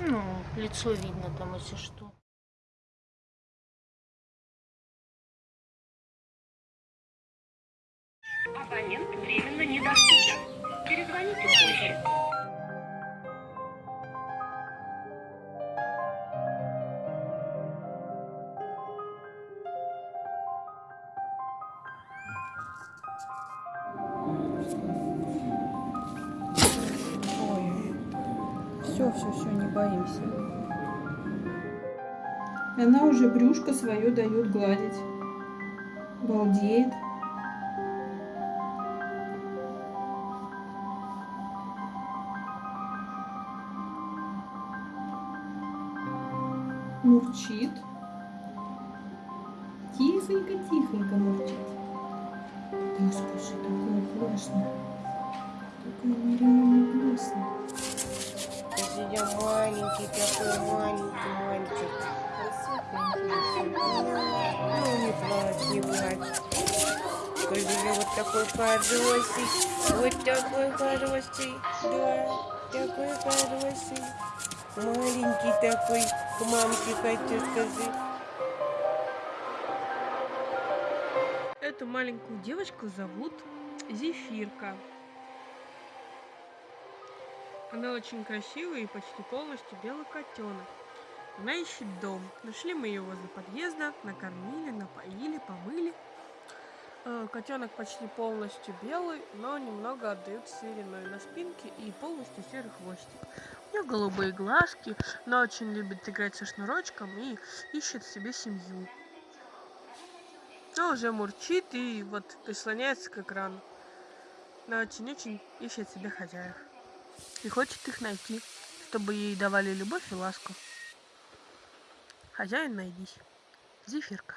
Ну, лицо видно там, если что. Абонент временно недоступен. Перезвоните позже. Ой, все, все, все, не боимся. И Она уже брюшко свое дает гладить. Балдеет. Мурчит. Тихонько-тихонько мурчит. Да, слушай, такое классно. Такое нереально классно. Я маленький такой, маленький мальчик. Ну, не плачь, не плачь. У вот такой хороший, вот такой хороший, да, такой хороший. Маленький такой, к мамке хочу сказать. Эту маленькую девочку зовут Зефирка. Она очень красивая и почти полностью белый котенок. Она ищет дом. Нашли мы ее возле подъезда, накормили, напоили, помыли. Э, Котенок почти полностью белый, но немного отдает сериной на спинке и полностью серый хвостик. Нее голубые глазки, она очень любит играть со шнурочком и ищет себе семью. Она уже мурчит и вот прислоняется к экрану. Она очень-очень ищет себе хозяев. И хочет их найти, чтобы ей давали любовь и ласку. Хозяин найдись. Зефирка.